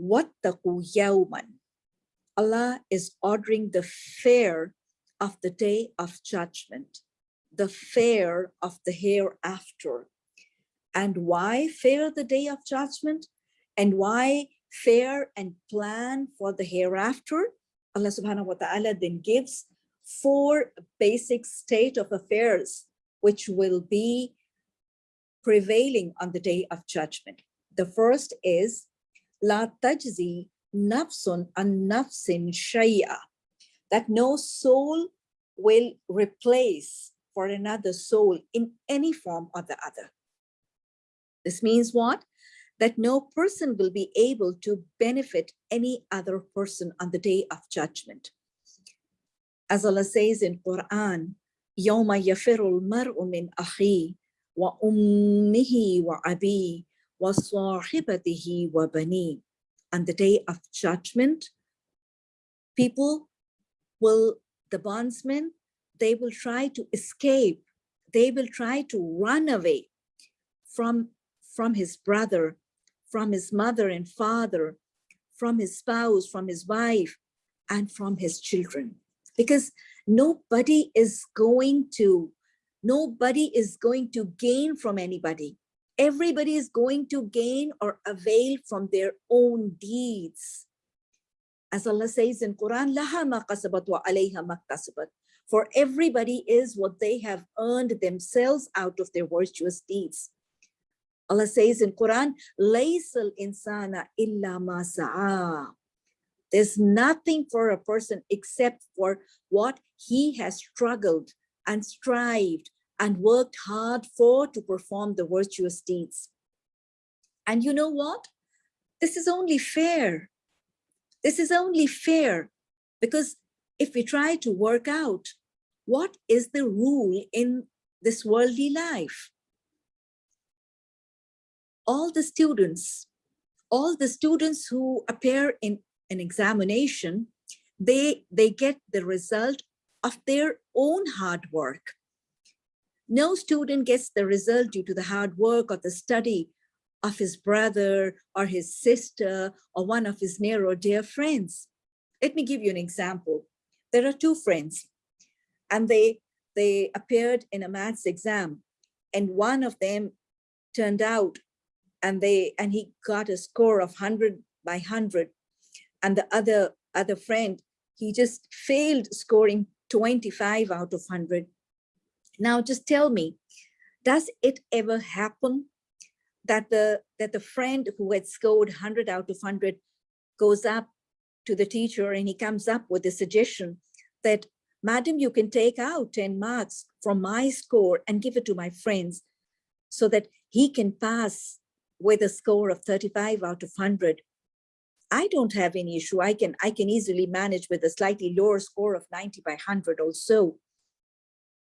وَاتَّقُوا يَوْمًا Allah is ordering the fear of the day of judgment, the fear of the hereafter. And why fear the day of judgment? And why fear and plan for the hereafter? Allah subhanahu wa ta'ala then gives four basic state of affairs which will be prevailing on the day of judgment. The first is La tajzi nafsun an nafsin shay'a, that no soul will replace for another soul in any form or the other. This means what? That no person will be able to benefit any other person on the day of judgment. As Allah says in Quran, يَوْمَ يَفِرُ الْمَرْءُ مِنْ أَخِيهِ وَأُمِّهِ وَأَبِيهِ وَصَاحِبَتِهِ وَبَنِيهِ On the day of judgment, people will, the bondsmen, they will try to escape. They will try to run away from, from his brother, from his mother and father, from his spouse, from his wife, and from his children. Because nobody is going to, nobody is going to gain from anybody. everybody is going to gain or avail from their own deeds. As Allah says in Quran, laha ma qasabat wa alayha ma qasabat. For everybody is what they have earned themselves out of their virtuous deeds. Allah says in Quran, laysal insana illa ma sa'a. There's nothing for a person except for what he has struggled and strived and worked hard for to perform the virtuous deeds. And you know what? This is only fair. This is only fair because if we try to work out what is the rule in this worldly life, all the students, all the students who appear in an examination, they, they get the result of their own hard work. No student gets the result due to the hard work or the study of his brother or his sister or one of his near or dear friends. Let me give you an example. There are two friends and they, they appeared in a maths exam and one of them turned out and they and he got a score of 100 by 100 and the other other friend he just failed scoring 25 out of 100 now just tell me does it ever happen that the that the friend who had scored 100 out of 100 goes up to the teacher and he comes up with a suggestion that madam you can take out 10 marks from my score and give it to my friends so that he can pass with a score of 35 out of 100 I don't have any issue. I can I can easily manage with a slightly lower score of 90 by 100 also.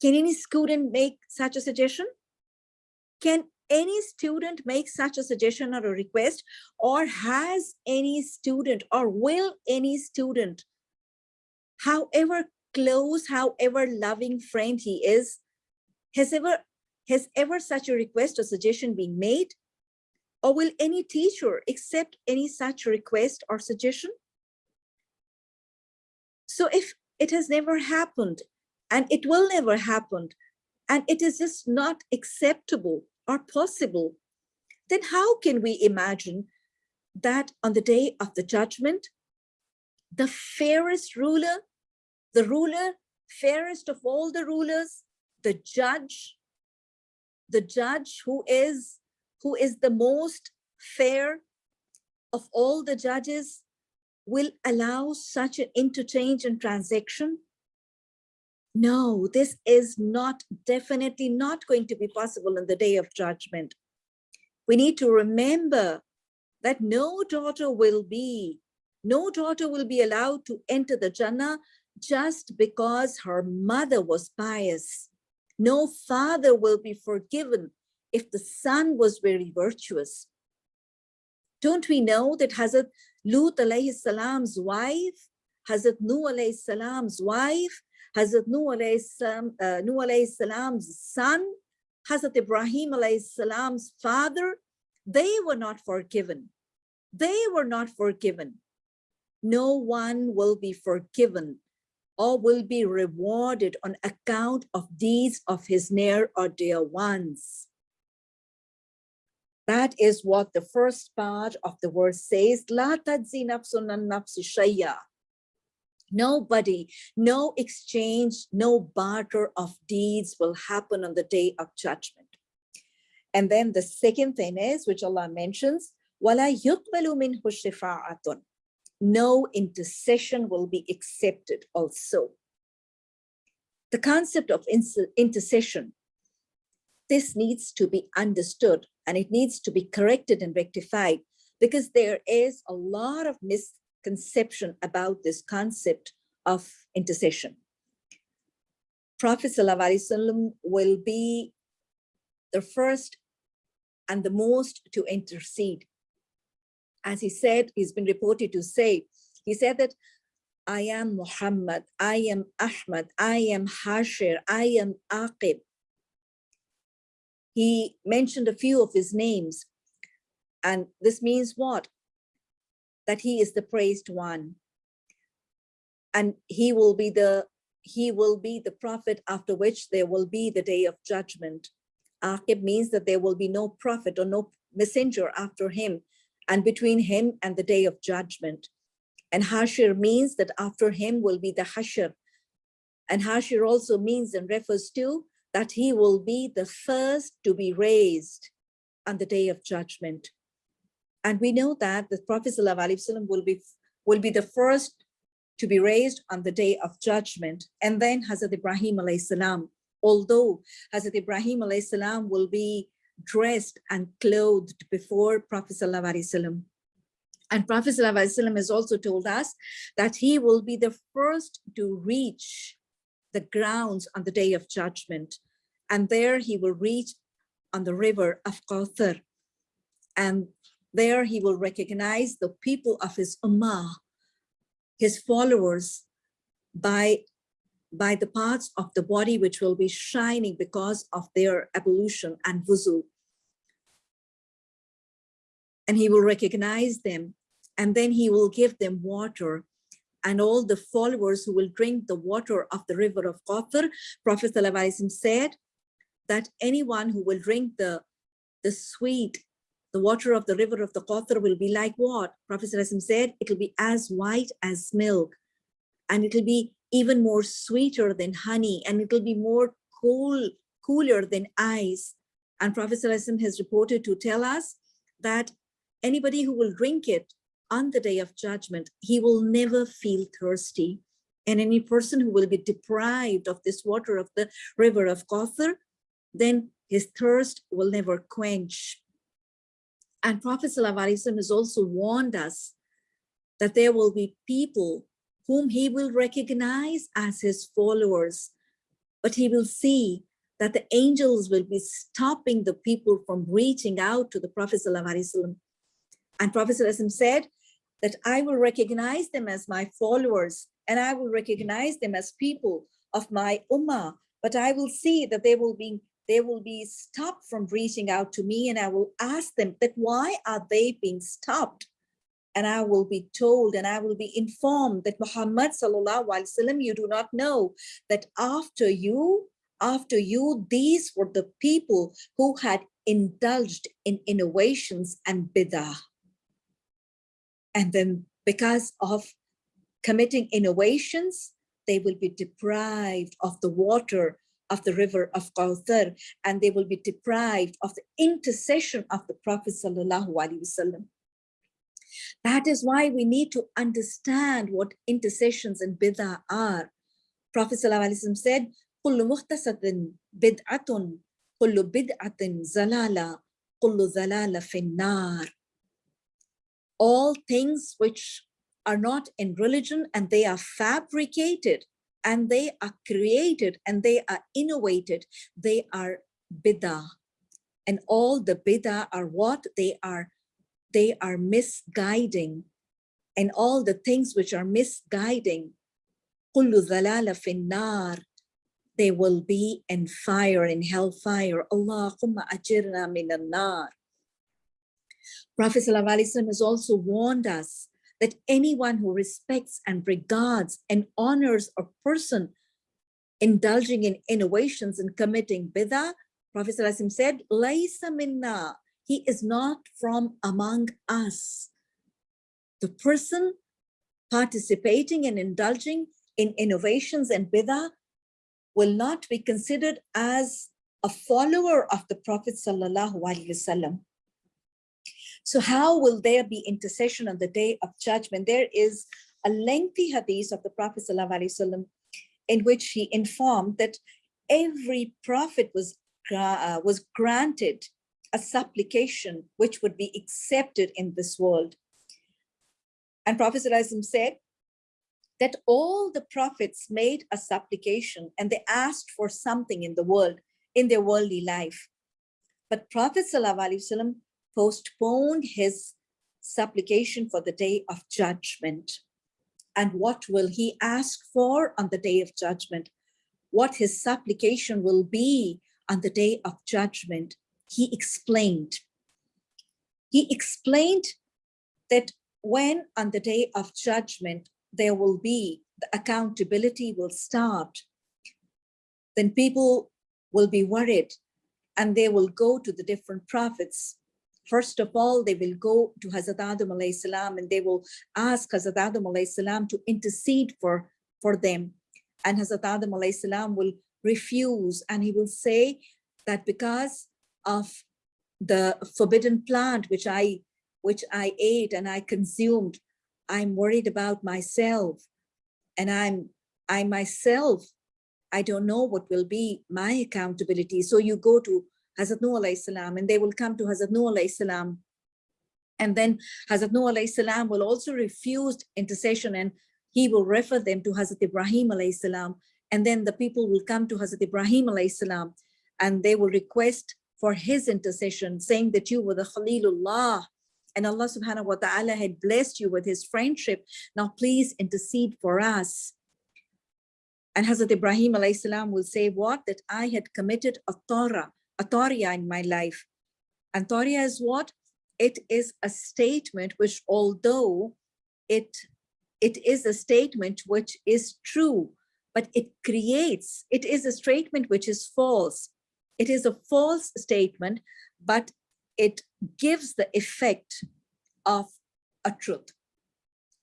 Can any student make such a suggestion? Can any student make such a suggestion or a request or has any student or will any student, however close, however loving friend he is, has ever, has ever such a request or suggestion been made? Or will any teacher accept any such request or suggestion? So if it has never happened and it will never happen and it is just not acceptable or possible, then how can we imagine that on the day of the judgment, the fairest ruler, the ruler, fairest of all the rulers, the judge, the judge who is, who is the most fair of all the judges will allow such an interchange and transaction? No, this is not definitely not going to be possible in the day of judgment. We need to remember that no daughter will be, no daughter will be allowed to enter the Jannah just because her mother was pious. No father will be forgiven if the son was very virtuous. Don't we know that Hazrat Lut alayhi salam's wife, Hazrat Nuh alayhi salam's wife, Hazrat Nuh alayhi, uh, salam's son, Hazrat Ibrahim alayhi salam's father, they were not forgiven. they were not forgiven. No one will be forgiven or will be rewarded on account of deeds of his near or dear ones. That is what the first part of the verse says, La tadzi nafsun nafsi shayya. Nobody, no exchange, no barter of deeds will happen on the day of judgment. And then the second thing is, which Allah mentions, وَلَا يُقْبَلُ مِنْهُ شِفَاعَةٌ No intercession will be accepted also. The concept of intercession, this needs to be understood and it needs to be corrected and rectified because there is a lot of misconception about this concept of intercession. Prophet ﷺ will be the first and the most to intercede. As he said, he's been reported to say, he said that I am Muhammad, I am Ahmad, I am Hashir, I am Aqib. He mentioned a few of his names. And this means what? That he is the praised one. And he will be the he will be the prophet after which there will be the day of judgment. Aqib means that there will be no prophet or no messenger after him and between him and the day of judgment. And Hashir means that after him will be the Hashir. And Hashir also means and refers to that he will be the first to be raised on the day of judgment. And we know that the Prophet ﷺ will be, will be the first to be raised on the day of judgment. And then Hazrat Ibrahim salam although Hazrat Ibrahim salam will be dressed and clothed before Prophet Sallallahu and Prophet ﷺ has also told us that he will be the first to reach the grounds on the day of judgment. And there he will reach on the river of Qawthar. And there he will recognize the people of his ummah, his followers, by by the parts of the body which will be shining because of their ablution and wuzu. And he will recognize them and then he will give them water and all the followers who will drink the water of the river of Qawthar, Prophet said that anyone who will drink the, the sweet, the water of the river of the Qawthar will be like what? Prophet said it will be as white as milk and it will be even more sweeter than honey and it will be more cool, cooler than ice. And Prophet has reported to tell us that anybody who will drink it on the day of judgment, he will never feel thirsty. And any person who will be deprived of this water of the river of Qawthar, then his thirst will never quench. And Prophet has also warned us that there will be people whom he will recognize as his followers. But he will see that the angels will be stopping the people from reaching out to the Prophet ﷺ. And Prophet ﷺ said that I will recognize them as my followers and I will recognize them as people of my ummah, but I will see that they will be they will be stopped from reaching out to me and I will ask them that why are they being stopped? and I will be told and I will be informed that Muhammad sallallahu alaihi wasallam, you do not know that after you, after you, these were the people who had indulged in innovations and bidah. And then because of committing innovations, they will be deprived of the water of the river of Qawthar, and they will be deprived of the intercession of the Prophet sallallahu alaihi wasallam. That is why we need to understand what intercessions and bid'ah are. Prophet ﷺ said, كل مختصة بدعة كل بدعة زلالة كل زلالة في النار. All things which are not in religion and they are fabricated and they are created and they are innovated, they are bid'ah. And all the bid'ah are what? They are they are misguiding and all the things which are misguiding they will be in fire in hellfire Allahumma ajirna minan nar Prophet ﷺ has also warned us that anyone who respects and regards and honors a person indulging in innovations and committing bid'ah, Prophet ﷺ said, Laysa minna, he is not from among us. The person participating and indulging in innovations and bid'ah will not be considered as a follower of the Prophet Sallallahu Alaihi Wasallam. So how will there be intercession on the day of judgment? There is a lengthy hadith of the Prophet ﷺ in which he informed that every prophet was, uh, was granted a supplication which would be accepted in this world. And Prophet ﷺ said that all the prophets made a supplication and they asked for something in the world, in their worldly life. But Prophet ﷺ postponed his supplication for the day of judgment. And what will he ask for on the day of judgment? What his supplication will be on the day of judgment? He explained. He explained that when on the day of judgment, there will be, the accountability will start, then people will be worried and they will go to the different prophets First of all, they will go to Hazrat Adam salam and they will ask Hazrat Adam salam to intercede for, for them. And Hazrat Adam salam will refuse and he will say that because of the forbidden plant which I which I ate and I consumed, I'm worried about myself. And I'm I myself, I don't know what will be my accountability. So you go to Hazrat Nuh alayhi salam, and they will come to Hazrat Nuh alayhi salam. And then Hazrat Nuh alayhi salam will also refuse intercession and he will refer them to Hazrat Ibrahim alayhi salam. And then the people will come to Hazrat Ibrahim alayhi salam and they will request for his intercession, saying that you were the Khalilullah and Allah subhanahu wa ta'ala had blessed you with his friendship. Now please intercede for us. And Hazrat Ibrahim alayhi salam will say what? That I had committed a Torah Ataria in my life. And Taria is what? It is a statement which although it, it is a statement which is true, but it creates, it is a statement which is false. It is a false statement, but it gives the effect of a truth.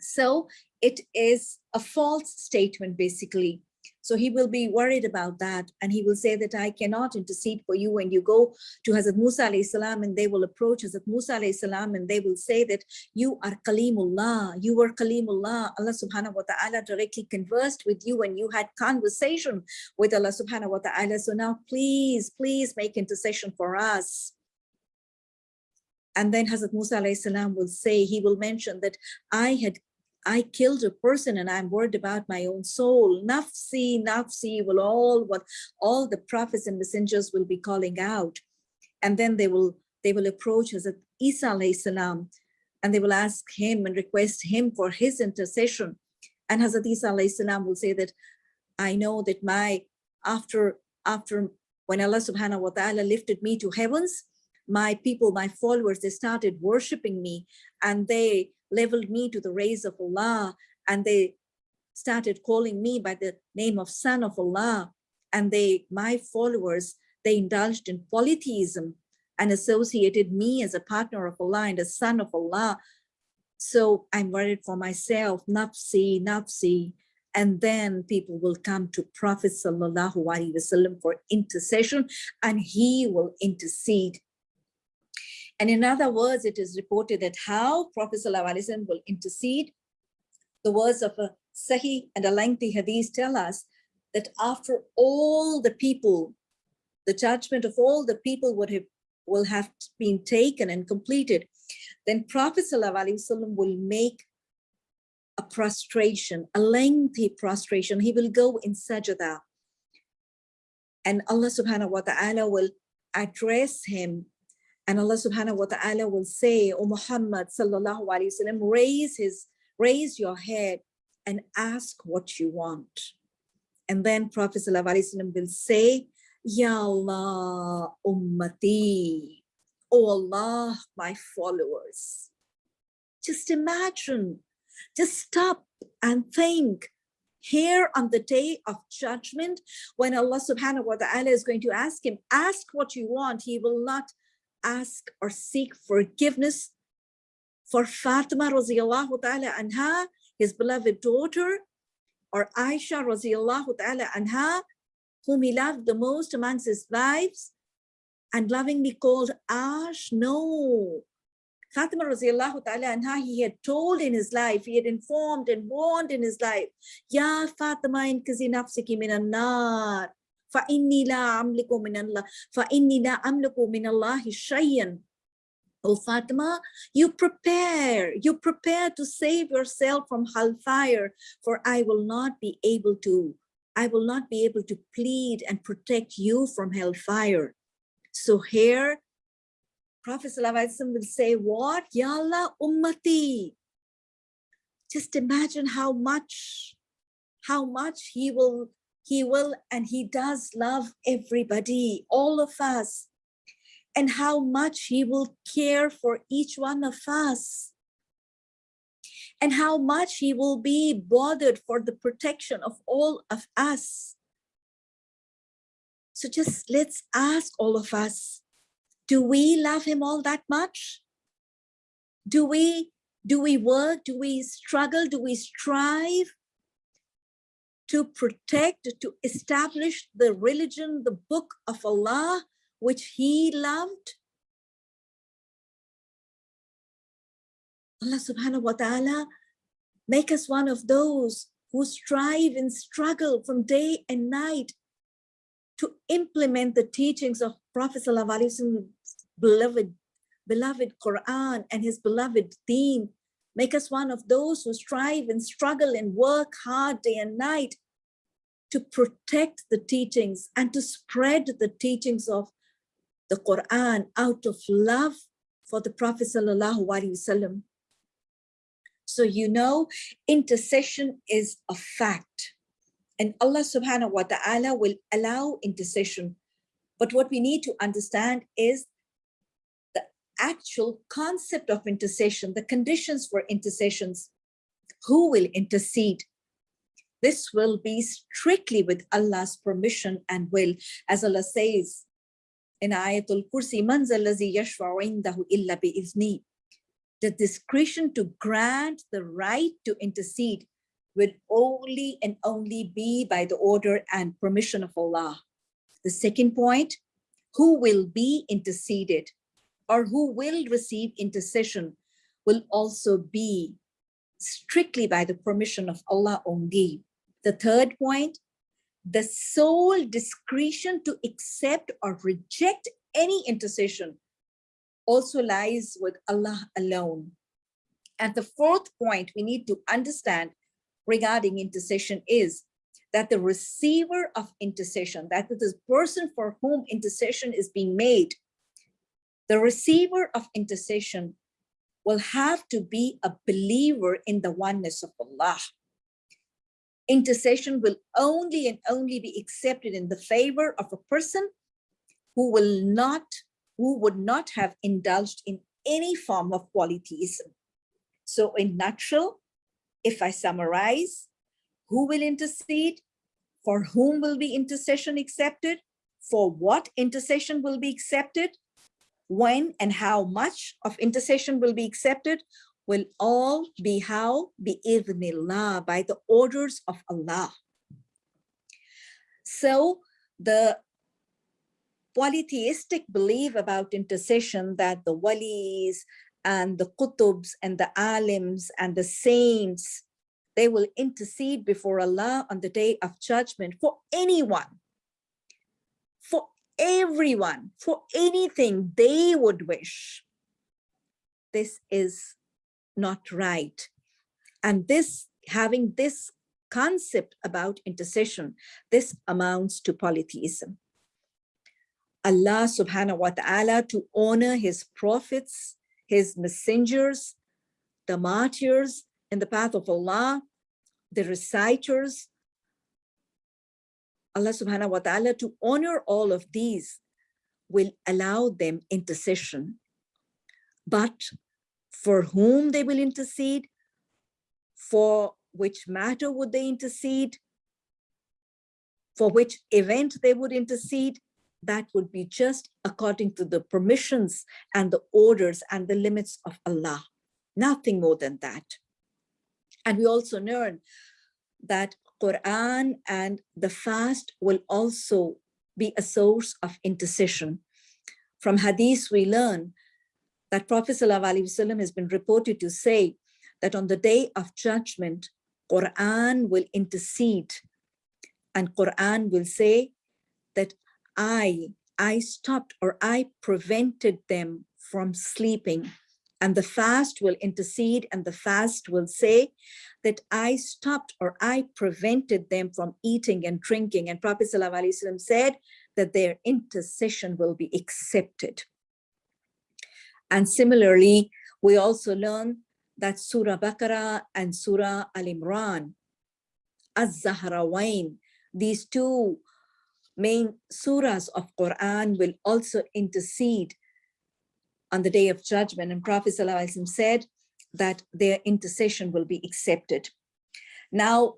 So it is a false statement, basically. So he will be worried about that. And he will say that I cannot intercede for you. And you go to Hazrat Musa salam and they will approach Hazrat Musa salam and they will say that you are Kalimullah, you were Kalimullah. Allah subhanahu wa ta'ala directly conversed with you and you had conversation with Allah subhanahu wa ta'ala. So now please, please make intercession for us. And then Hazrat Musa salam will say, he will mention that I had I killed a person and I'm worried about my own soul. Nafsi, nafsi will all what all the prophets and messengers will be calling out. And then they will they will approach Hazrat Isa salam and they will ask him and request him for his intercession. And Hazrat Isa salam will say that I know that my after after when Allah subhanahu wa ta'ala lifted me to heavens, my people, my followers, they started worshiping me and they leveled me to the rays of Allah and they started calling me by the name of son of Allah and they my followers they indulged in polytheism and associated me as a partner of Allah and a son of Allah. So I'm worried for myself nafsi nafsi. And then people will come to Prophet Sallallahu Alaihi Wasallam for intercession and he will intercede and in other words, it is reported that how Prophet ﷺ will intercede. The words of a Sahih and a lengthy hadith tell us that after all the people, the judgment of all the people would have will have been taken and completed, then Prophet ﷺ will make a prostration, a lengthy prostration. He will go in sajda. And Allah subhanahu wa ta'ala will address him and Allah subhanahu wa ta'ala will say, O Muhammad sallallahu alayhi wasallam, raise his, raise your head and ask what you want. And then Prophet sallallahu alayhi wasallam will say, Ya Allah ummati, O Allah, my followers. Just imagine, just stop and think here on the day of judgment, when Allah subhanahu wa ta'ala is going to ask him, ask what you want. He will not ask or seek forgiveness for Fatima radiallahu ta'ala anha, his beloved daughter, or Aisha radiallahu ta'ala anha, whom he loved the most amongst his wives, and lovingly called Ash. No, Fatima radiallahu ta'ala anha, he had told in his life, he had informed and warned in his life, Ya Fatima inkazi nafsiki minan nar, la amliku min Allah, fa inni la amliku min Allahi shayyan. Oh Fatima, you prepare, you prepare to save yourself from hellfire, for I will not be able to, I will not be able to plead and protect you from hellfire. So here Prophet will say, what? Yalla ummati. Just imagine how much, how much he will, he will, and he does love everybody, all of us, and how much he will care for each one of us, and how much he will be bothered for the protection of all of us. So just let's ask all of us, do we love him all that much? Do we, do we work? Do we struggle? Do we strive to protect, to establish the religion, the book of Allah, which he loved? Allah subhanahu wa ta'ala make us one of those who strive and struggle from day and night to implement the teachings of Prophet beloved, beloved Quran and his beloved deen. Make us one of those who strive and struggle and work hard day and night to protect the teachings and to spread the teachings of the Quran out of love for the Prophet Sallallahu Alaihi Wasallam. So you know, intercession is a fact. And Allah subhanahu wa ta'ala will allow intercession. But what we need to understand is actual concept of intercession, the conditions for intercessions, who will intercede. This will be strictly with Allah's permission and will, as Allah says in Ayatul Kursi, Man yashfa'u illa bi'izni. The discretion to grant the right to intercede will only and only be by the order and permission of Allah. The second point, who will be interceded or who will receive intercession will also be strictly by the permission of Allah only. The third point, the sole discretion to accept or reject any intercession also lies with Allah alone. And the fourth point we need to understand regarding intercession is that the receiver of intercession, that is the person for whom intercession is being made, the receiver of intercession will have to be a believer in the oneness of Allah. Intercession will only and only be accepted in the favor of a person who will not, who would not have indulged in any form of polytheism. So in nutshell, if I summarize, who will intercede? For whom will be intercession accepted? For what intercession will be accepted? When and how much of intercession will be accepted? Will all be how? Bi-idhnillah, by the orders of Allah. So the polytheistic belief about intercession that the walis and the qutubs and the alims and the saints, they will intercede before Allah on the day of judgment for anyone, for everyone, for anything they would wish. This is not right. And this, having this concept about intercession, this amounts to polytheism. Allah subhanahu wa ta'ala to honor his prophets his messengers, the martyrs in the path of Allah, the reciters, Allah subhanahu wa ta'ala to honor all of these will allow them intercession. But for whom they will intercede, for which matter would they intercede, for which event they would intercede, that would be just according to the permissions and the orders and the limits of Allah, nothing more than that. And we also learn that Quran and the fast will also be a source of intercession. From hadith, we learn that Prophet ﷺ has been reported to say that on the day of judgment, Quran will intercede and Quran will say that I, I stopped or I prevented them from sleeping and the fast will intercede and the fast will say that I stopped or I prevented them from eating and drinking. And Prophet ﷺ said that their intercession will be accepted. And similarly, we also learn that Surah Baqarah and Surah Al-Imran, Az-Zahrawain, these two main surahs of Quran will also intercede on the day of judgment. And Prophet ﷺ said that their intercession will be accepted. Now,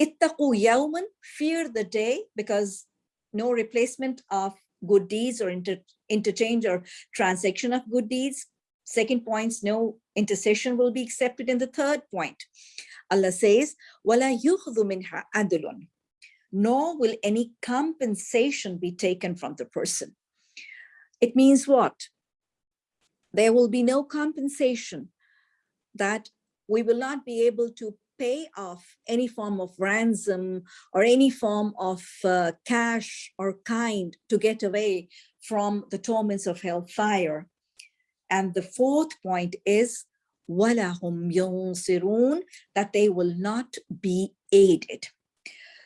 ittaqu yawman, fear the day, because no replacement of good deeds or inter interchange or transaction of good deeds. Second point, no intercession will be accepted in the third point. Allah says, وَلَا يُخْذُ مِنْهَا عَدْلٌ Nor will any compensation be taken from the person. It means what? there will be no compensation that we will not be able to pay off any form of ransom or any form of uh, cash or kind to get away from the torments of hellfire. And the fourth point is وَلَهُمْ يُنصِرُونَ that they will not be aided.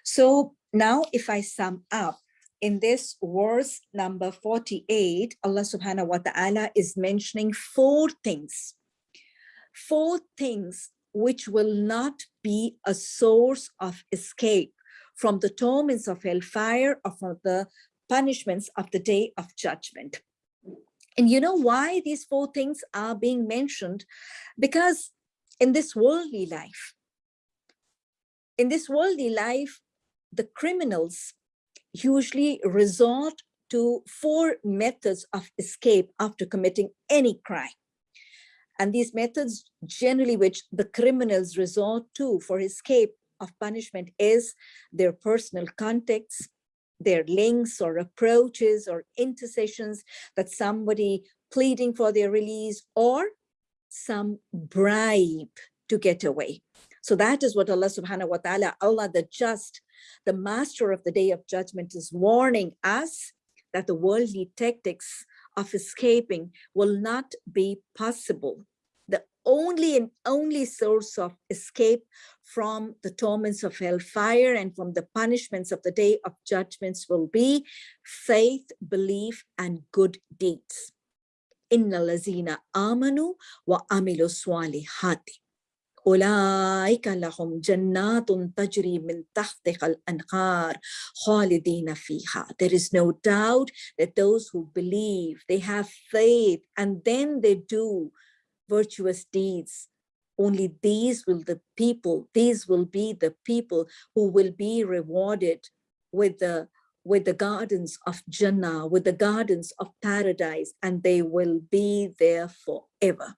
So now if I sum up, in this verse number 48, Allah subhanahu wa ta'ala is mentioning four things. Four things which will not be a source of escape from the torments of hellfire or from the punishments of the day of judgment. And you know why these four things are being mentioned? Because in this worldly life, in this worldly life, the criminals usually resort to four methods of escape after committing any crime. And these methods generally which the criminals resort to for escape of punishment is their personal contacts, their links or approaches or intercessions that somebody pleading for their release or some bribe to get away. So that is what Allah subhanahu wa ta'ala, Allah the just, the master of the day of judgment is warning us that the worldly tactics of escaping will not be possible. The only and only source of escape from the torments of hellfire and from the punishments of the day of judgments will be faith, belief, and good deeds. Inna lazina amanu wa amilu swalihati. أولئك لهم جنات تجري من تحتها الأنهار خالدين فيها. There is no doubt that those who believe, they have faith, and then they do virtuous deeds. Only these will the people, these will be the people who will be rewarded with the with the gardens of Jannah, with the gardens of paradise, and they will be there forever.